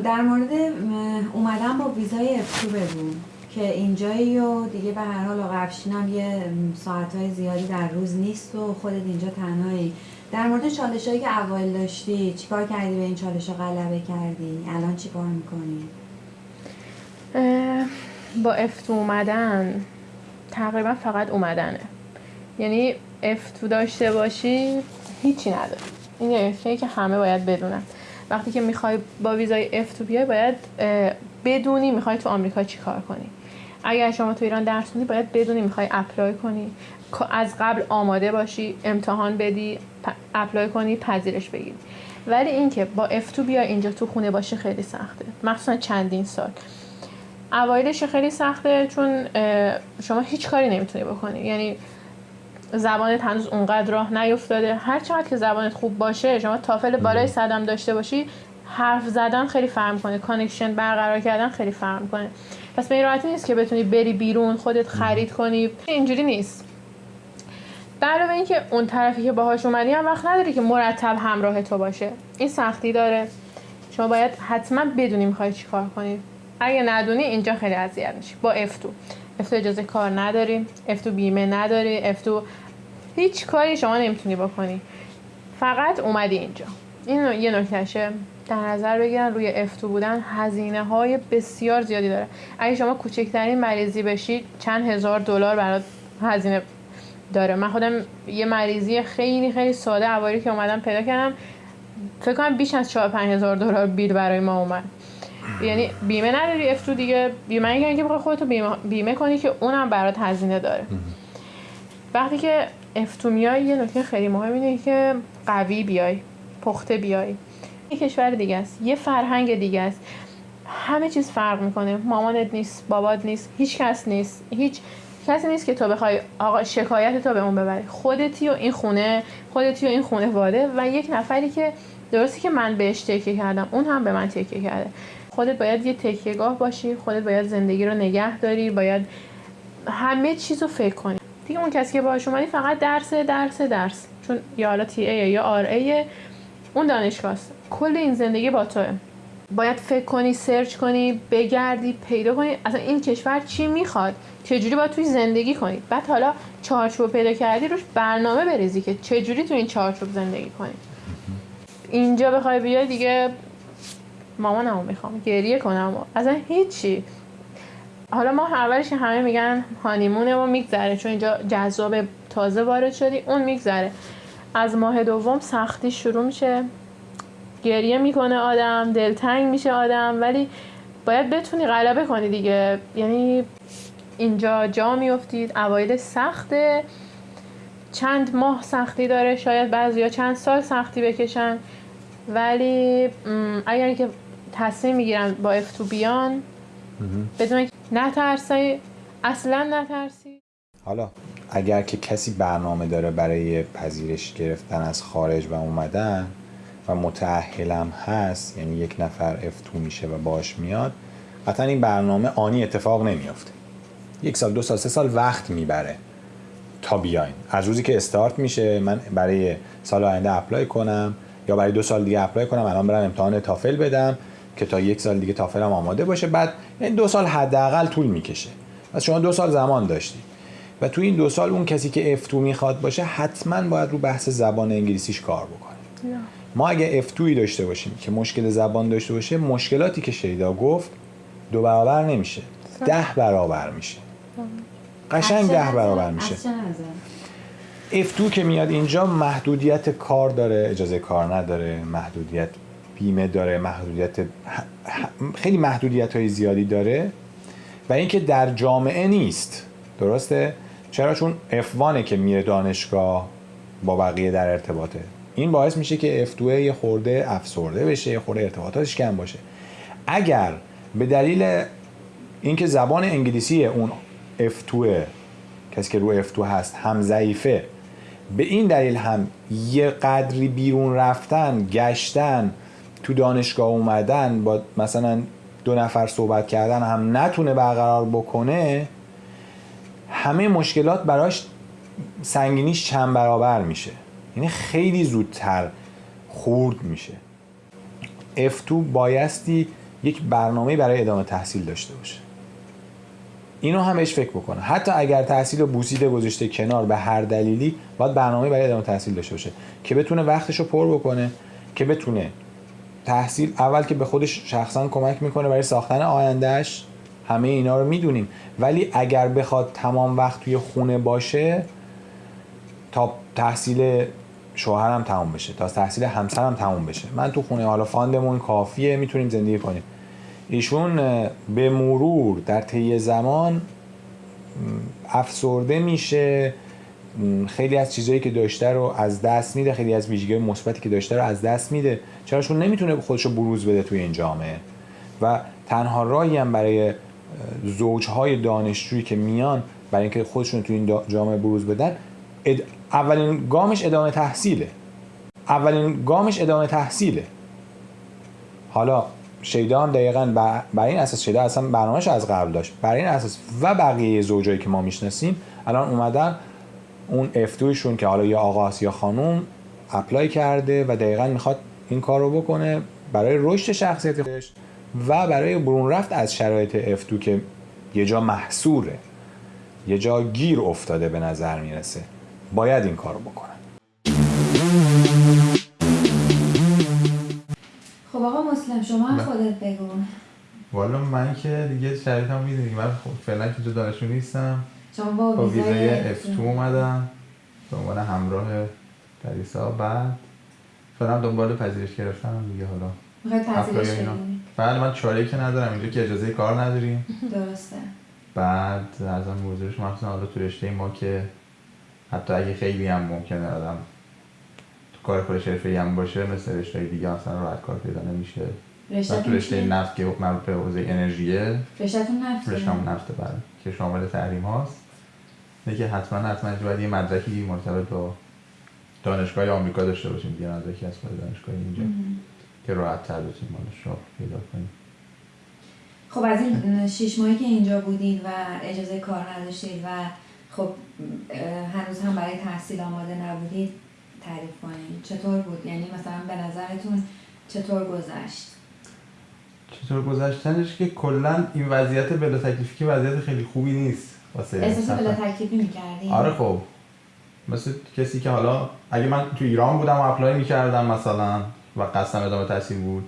در مورد اومدن با ویزای افتو بگو که اینجایی و دیگه به هر حال آقا هم یه ساعتهای زیادی در روز نیست و خودت اینجا تنهایی. در مورد چالش هایی که اول داشتی چیکار کردی به این چالش ها غلبه کردی؟ الان چیکار می‌کنی؟ با افتو اومدن تقریبا فقط اومدنه. یعنی افتو داشته باشی هیچی نداره این یه که همه باید بدونن. وقتی که می‌خوای با ویزای F2 بیای باید بدونی می‌خوای تو آمریکا چی کار کنی. اگر شما تو ایران درس خوندی باید بدونی می‌خوای apply کنی. از قبل آماده باشی امتحان بدی apply کنی پذیرش بگیری. ولی اینکه با F2 بیا اینجا تو خونه باشه خیلی سخته. مخصوصا چندین سال. اوایلش خیلی سخته چون شما هیچ کاری نمی‌تونی بکنی. یعنی زبانت هنوز اونقدر راه نیفتاده. هر چقدر که زبانت خوب باشه شما تافل بالای صدم داشته باشی حرف زدن خیلی فرق می‌کنه. connection برقرار کردن خیلی فرق می‌کنه. پس به این راحتی نیست که بتونی بری بیرون خودت خرید کنی. اینجوری نیست. علاوه اینکه اون طرفی که باهاش اومدی هم وقت نداری که مرتب همراه تو باشه. این سختی داره. شما باید حتما بدونی می‌خوای چی کار کنی. اگه ندونی اینجا خیلی اذیت میشی. با F2 افتو اجازه کار نداری افتو بیمه نداری افتو هیچ کاری شما نمی‌تونی بکنی. فقط اومدی اینجا. این یه نکتهشه. در نظر بگیرن روی افتو بودن هزینه های بسیار زیادی داره. اگه شما کوچکترین مریضی بشید چند هزار دلار برات هزینه داره. من خودم یه مریضی خیلی خیلی ساده اواری که اومدم پیدا کردم فکر کنم بیش از 4 5 هزار دلار بیل برای ما اومد. یعنی بیمه نداری افتو دیگه. بیمه اینکه بخوای خودتو بیمه, بیمه کنی که اونم برات هزینه داره. وقتی که افتو میای یه نکته خیلی مهم اینه که قوی بیای پخته بیای. یه کشور دیگه است یه فرهنگ دیگه است. همه چیز فرق می‌کنه. مامانت نیست بابات نیست هیچ کس نیست. هیچ کسی نیست که تو بخوای آقا شکایت تو به اون ببری. خودتی و این خونه خودتی و این خونه واده و یک نفری که درستی که من بهش تکیه کردم اون هم به من تکیه کرده. خودت باید یه تکیهگاه باشی خودت باید زندگی رو نگه داری باید همه چیز رو فکر کنی. دیگه اون کسی که باهاش اومدی فقط درس درس درس. چون یا حالا تی ای یا آر ای اون دانشگاه کل این زندگی با توه. باید فکر کنی سرچ کنی بگردی پیدا کنی. اصلا این کشور چی می‌خواد؟ چجوری باید توی زندگی کنی؟ بعد حالا چارچوب پیدا کردی روش برنامه بریزی که چجوری تو این چارچوب زندگی کنی؟ اینجا بخوای بیای دیگه مامانمو می‌خوام گریه کنم. اصلا هیچی. حالا ما اولش همه میگن هانیمونه و میگذره چون اینجا جذاب تازه وارد شدی اون میگذره. از ماه دوم سختی شروع میشه. گریه می‌کنه آدم دلتنگ میشه آدم ولی باید بتونی غلبه کنی دیگه. یعنی اینجا جا میفتید اوایل سخته. چند ماه سختی داره شاید بعضی چند سال سختی بکشن. ولی اگر که تصمیم می‌گیرن با افتو بیان. بدون نترسی اصلا نترسی. حالا اگر که کسی برنامه داره برای پذیرش گرفتن از خارج و اومدن و متعهلم هست یعنی یک نفر افتو میشه و باش میاد قطعا این برنامه آنی اتفاق نمیافته. یک سال دو سال سه سال وقت می‌بره تا بیاین. از روزی که استارت میشه من برای سال آینده apply کنم یا برای دو سال دیگه apply کنم الان برم امتحان تافل بدم. که تا یک سال دیگه تافلم آماده باشه. بعد این دو سال حداقل طول می‌کشه. پس شما دو سال زمان داشتید. و تو این دو سال اون کسی که F2 می‌خواد باشه حتما باید رو بحث زبان انگلیسیش کار بکنه. ما اگه F2 ی داشته باشیم که مشکل زبان داشته باشه مشکلاتی که شیدا گفت دو برابر نمیشه. ده برابر میشه. قشنگ ده برابر میشه. افتو که میاد اینجا محدودیت کار داره اجازه کار نداره محدودیت بیمه داره محدودیت خیلی محدودیت های زیادی داره و اینکه در جامعه نیست. درسته؟ چرا؟ چون F1 که میره دانشگاه با بقیه در ارتباطه. این باعث میشه که F2 یه خورده افسرده بشه یه خورده ارتباطاتش کم باشه. اگر به دلیل اینکه زبان انگلیسی اون F2 کسی که رو F2 هست هم ضعیفه به این دلیل هم یه قدری بیرون رفتن گشتن تو دانشگاه اومدن با مثلا دو نفر صحبت کردن هم نتونه برقرار بکنه همه مشکلات براش سنگینیش چند برابر میشه. یعنی خیلی زودتر خورد میشه. F2 بایستی یک برنامه برای ادامه تحصیل داشته باشه. اینو هم بهش فکر بکنه. حتی اگر تحصیل رو بوسیده گذاشته کنار به هر دلیلی باید برنامه برای ادامه تحصیل داشته باشه که بتونه وقتش رو پر بکنه که بتونه تحصیل اول که به خودش شخصا کمک می‌کنه برای ساختن آیندهش همه اینا رو می‌دونیم. ولی اگر بخواد تمام وقت توی خونه باشه تا تحصیل شوهرم تموم بشه تا تحصیل همسرم تموم بشه. من تو خونه حالا فاندمون کافیه می‌تونیم زندگی کنیم. ایشون به مرور در طی زمان افسرده میشه. خیلی از چیزهایی که داشته رو از دست میده خیلی از ویژگی مثبتی که داشته رو از دست میده. چرا چون نمی‌تونه خودش رو بروز بده توی این جامعه. و تنها راهی هم برای زوجهای دانشجویی که میان برای اینکه خودشون توی این جامعه بروز بدن اولین گامش ادامه تحصیله. اولین گامش ادامه تحصیله. حالا شیدا هم دقیقا برای این اساس شیدا اصلا برنامهش از قبل داشت. برای این اساس و بقیه زوجایی که ما می‌شناسیم الان اومدن اون افتویشون که حالا یا آقاست یا خانوم اپلای کرده و دقیقا می‌خواد این کار رو بکنه برای رشد شخصیت خودش و برای برون رفت از شرایط افتو که یه جا محصوره یه جا گیر افتاده به نظر می‌رسه. باید این کار رو بکنن. خب آقا مسلم شما هم خودت بگو. والا من که دیگه شرایط هم می‌دونی. من خب فعلا که جو دانشجو نیستم. شما با ویزای F2 اومدم. به عنوان همراه پریسا. بعد فعلا دنبال پذیرش گرفتم دیگه حالا. می‌خوای پذیرش بله من چاره که ندارم اینجا که اجازه کار نداریم. درسته. بعد از آن موضوعش مخصوصا حالا تو رشته ما که حتی اگه خیلی هم ممکنه آدم تو کار خودش حرفه‌ای هم باشه مثل رشته دیگه اصلا راحت کار پیدا نمیشه. رشته تو رشته نفت که مربوط به حوزه انرژیه رشتهتون نفت رشته نفت بله که شامل تحریم هاست. که حتما حتما باید یه مدرکی مرتبط با دانشگاه آمریکا داشته باشیم یه مدرکی از دانشگاه اینجا که راحت تر بتونیم رو پیدا کنیم. خب از این شیش ماهی که اینجا بودید و اجازه کار نداشتید و خب هنوز هم برای تحصیل آماده نبودید تعریف کنید چطور بود؟ یعنی مثلا به نظرتون چطور گذشت؟ چطور گذشتنش که کلا این وضعیت بلا تکلیفی که وضعیت خیلی خوبی نیست واسه احساس بلا تکلیفی می‌کردی آره خب. مثل کسی که حالا اگه من تو ایران بودم و apply می‌کردم مثلا و قصدم ادامه تحصیل بود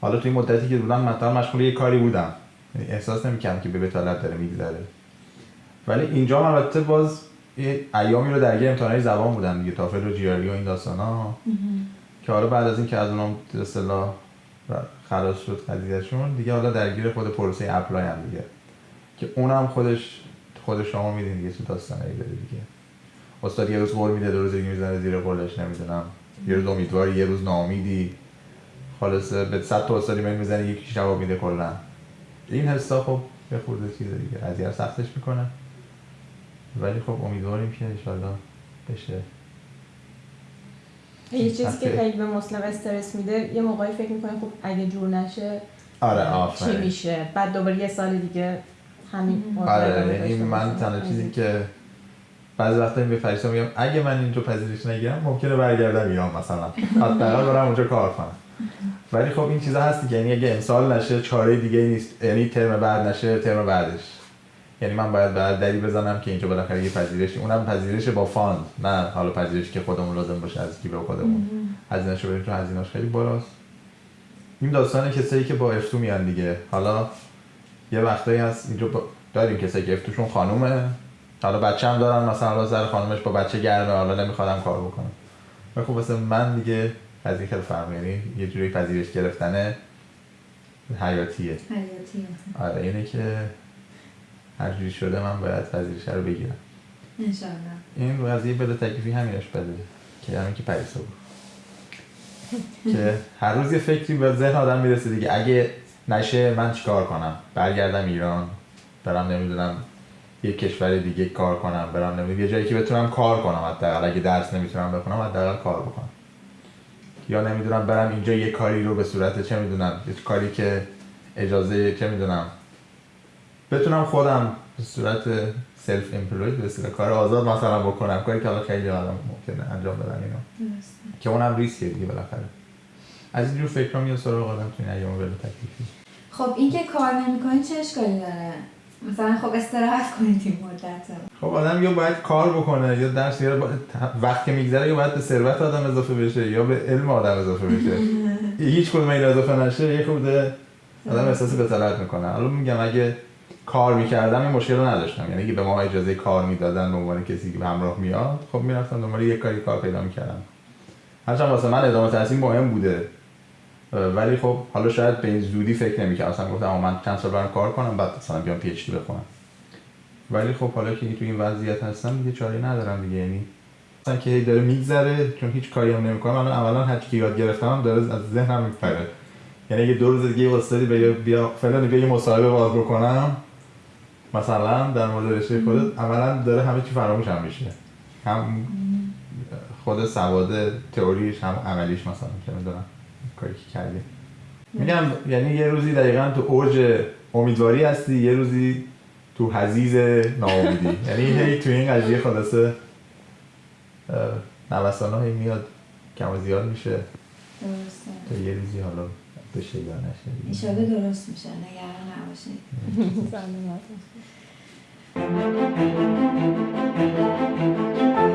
حالا توی مدتی که بودم مثلا مشغول یه کاری بودم. یعنی احساس نمی‌کردم که به بطالت داره میگذره. ولی اینجا البته باز ایامی رو درگیر امتحانای زبان بودم دیگه تافل و GRE و این داستانا که حالا بعد از اینکه از اونم اصطلاح خلاص شد قضیهشون دیگه حالا درگیر خود پروسه apply هم دیگه. که اونم خودش خود شما میدین دیگه چه داستانی داره دیگه. استاد یه روز قول میده دو روز دیگه می‌زنه زیر قولش نمی‌دونم. یه روز امیدواری یه روز ناامیدی. خالص به صد تا استادی من می‌زنه یکی جواب میده کلا. این حسا خب به خورده چیز دیگه. اذیت سختش می‌کنه. ولی خب امیدواریم که انشالله بشه. یه چیزی که خیلی به مسلم استرس میده یه موقعی فکر می‌کنه خب اگه جور نشه آره چی میشه؟ بعد دوباره یه سال دیگه همین آره یعنی من تنها چیزی که بعضی وقتا به فریسا میگم اگه من اینجا پذیرش نگیرم ممکنه برگردم ایران مثلا. حداقل برم اونجا کار کنم. ولی خب این چیزا هستی که یعنی اگه امسال نشه چاره دیگه نیست. یعنی ترم بعد نشه ترم بعدش. یعنی من باید بعد دری بزنم که اینجا بالاخره یه پذیرش. اونم پذیرش با فاند. نه حالا پذیرش که خودمون لازم باشه از جیب خودمون. هزینه‌شو بریم تو هزینه‌اش. خیلی بالاست. این داستان کسایی که با افتو میان دیگه. حالا یه وقتایی هست اینجا داریم کسایی که افتوشون خانومه. حالا بچه هم دارن مثلا حالا سر خانومش با بچه گرمه حالا نمیخوادم کار بکنم و خب مثلا من دیگه از این خیلی فرق یعنی یه جوری پذیرش گرفتنه حیاتیه. حیاتیه. آره اینه که هر جوری شده من باید پذیرش رو بگیرم. انشالله این قضیه بده تکلیفی همینش بده که همین که پریسا بود. که هر روز یه فکری به ذهن آدم می‌رسه دیگه اگه نشه من چیکار کنم؟ برگردم ایران برم نمی‌دونم یه کشور دیگه کار کنم برم نمی‌دونم یه جایی که بتونم کار کنم حداقل. اگه درس نمی‌تونم بخونم حداقل کار بکنم. یا نمی‌دونم برم اینجا یه کاری رو به صورت چه می‌دونم یه کاری که اجازه چه می‌دونم. بتونم خودم به صورت سلف امپلوید به صورت کار آزاد مثلا بکنم. کاری که خیلی آدم ممکنه انجام بدن اینو. که اونم ریسکه دیگه بالاخره. از اینجور فکر میاد سراغ آدم تو این ایام خب این که کار نمی‌کنی چه اشکالی داره؟ مثلا خب استراحت کنید این مدت خب آدم یا باید کار بکنه یا درس یا وقت که میگذره یا باید به ثروت آدم اضافه بشه یا به علم آدم اضافه بشه. هیچ کدوم این اضافه نشه یه خورده آدم احساس بتالت می‌کنه. حالا میگم اگه کار می‌کردم این مشکل رو نداشتم. یعنی اگه به ما اجازه کار می‌دادن به عنوان کسی که به همراه میاد خب می‌رفتم دنبال یک کاری کار پیدا می‌کردم. هرچند واسه من ادامه تحصیل مهم بوده. ولی خب حالا شاید به این زودی فکر نمی‌کردم. اصلا گفتم من چند سال برم کار کنم بعد مثلا بیام پی اچ دی بخونم. ولی خب حالا که تو این وضعیت هستم دیگه چاره ندارم دیگه. یعنی مثلا که داره میگذره چون هیچ کاری هم نمی‌کنم. من اولا هر کی یاد گرفتم داره از ذهنم میپره. یعنی اگه دو روز دیگه واسطه بیا بیا فلان بیا یه مصاحبه باز بکنم مثلا در مورد رشته خودت اولا داره همه چی فراموشم میشه. هم خود سواد تئوریش هم عملیش مثلا که می‌دونم. کاری که کردی. میگم یعنی یه روزی دقیقا تو اوج امیدواری هستی یه روزی تو حزیز ناامیدی. یعنی هی تو این قضیه خلاصه نوستان هایی میاد کم و زیاد میشه. درسته. تا یه روزی حالا بشه یا نشه ایشالا درست میشه نگران نباشید.